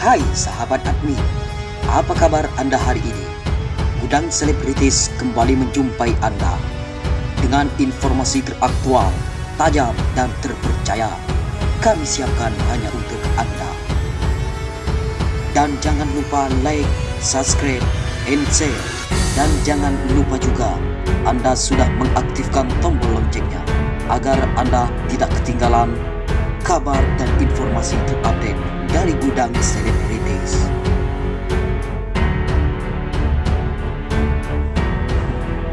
Hai sahabat admin, apa kabar Anda hari ini? Gudang Selebritis kembali menjumpai Anda dengan informasi teraktual, tajam, dan terpercaya. Kami siapkan hanya untuk Anda. Dan jangan lupa like, subscribe, and share. Dan jangan lupa juga Anda sudah mengaktifkan tombol loncengnya agar Anda tidak ketinggalan kabar dan informasi terupdate dari gudang selebritis.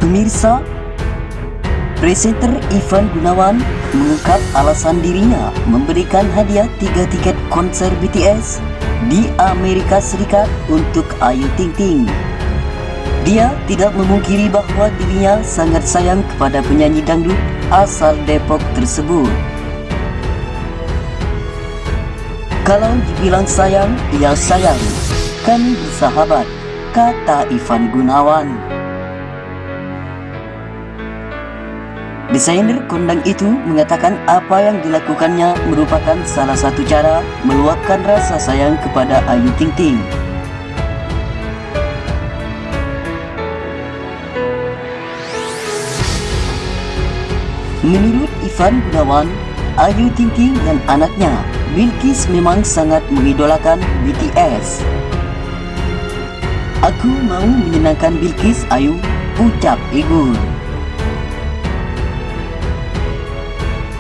Pemirsa, presenter Ivan Gunawan mengungkap alasan dirinya memberikan hadiah tiga tiket konser BTS di Amerika Serikat untuk Ayu Ting Ting. Dia tidak memungkiri bahwa dirinya sangat sayang kepada penyanyi dangdut asal Depok tersebut. Kalau dibilang sayang, ya sayang. Kami bersahabat, kata Ivan Gunawan. Desainer kondang itu mengatakan apa yang dilakukannya merupakan salah satu cara meluapkan rasa sayang kepada Ayu Ting Ting. Menurut Ivan Gunawan, Ayu Ting Ting dan anaknya Bilkis memang sangat mengidolakan BTS. Aku mau menyenangkan Bilkis Ayu, ucap Igun.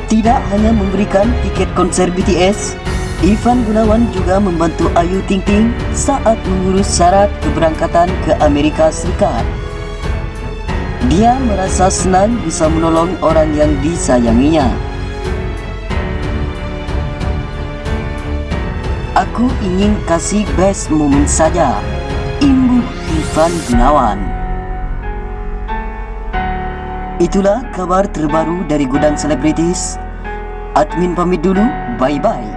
Tidak hanya memberikan tiket konser BTS, Ivan Gunawan juga membantu Ayu Ting Ting saat mengurus syarat keberangkatan ke Amerika Serikat. Dia merasa senang bisa menolong orang yang disayanginya. Aku ingin kasih best moment saja. Imbuh Ivan Gunawan. Itulah kabar terbaru dari Gudang Selebritis. Admin pamit dulu, bye-bye.